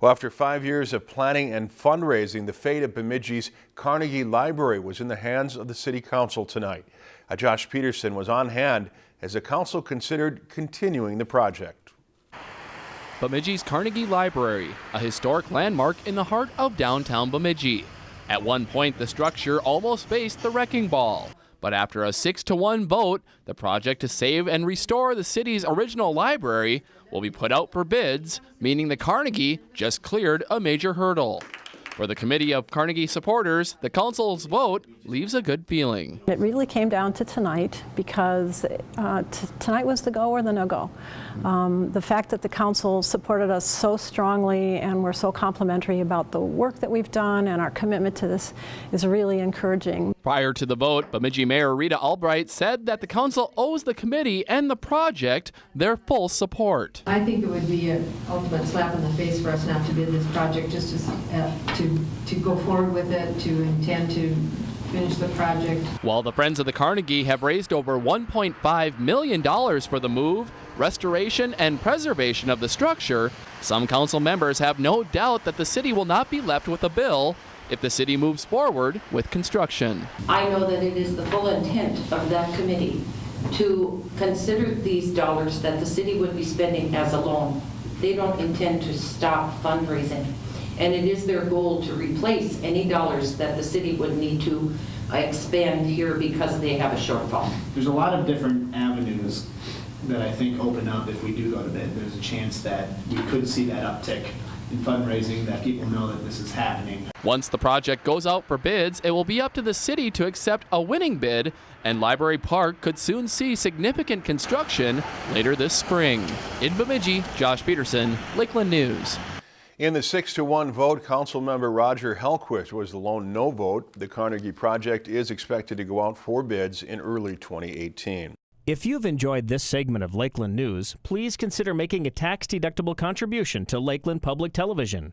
Well, after five years of planning and fundraising, the fate of Bemidji's Carnegie Library was in the hands of the City Council tonight. Uh, Josh Peterson was on hand as the council considered continuing the project. Bemidji's Carnegie Library, a historic landmark in the heart of downtown Bemidji. At one point, the structure almost faced the wrecking ball. But after a 6 to 1 vote, the project to save and restore the city's original library will be put out for bids, meaning the Carnegie just cleared a major hurdle. For the Committee of Carnegie supporters, the council's vote leaves a good feeling. It really came down to tonight because uh, tonight was the go or the no-go. Um, the fact that the council supported us so strongly and were so complimentary about the work that we've done and our commitment to this is really encouraging. Prior to the vote, Bemidji Mayor Rita Albrecht said that the council owes the committee and the project their full support. I think it would be an ultimate slap in the face for us not to bid this project just to, uh, to to, go forward with it, to intend to finish the project. While the Friends of the Carnegie have raised over $1.5 million for the move, restoration, and preservation of the structure, some council members have no doubt that the city will not be left with a bill if the city moves forward with construction. I know that it is the full intent of that committee to consider these dollars that the city would be spending as a loan. They don't intend to stop fundraising and it is their goal to replace any dollars that the city would need to uh, expand here because they have a shortfall. There's a lot of different avenues that I think open up if we do go to bid. There's a chance that we could see that uptick in fundraising, that people know that this is happening. Once the project goes out for bids, it will be up to the city to accept a winning bid, and Library Park could soon see significant construction later this spring. In Bemidji, Josh Peterson, Lakeland News. In the 6 to 1 vote, Council Member Roger Hellquist was the lone no vote. The Carnegie project is expected to go out for bids in early 2018. If you've enjoyed this segment of Lakeland News, please consider making a tax-deductible contribution to Lakeland Public Television.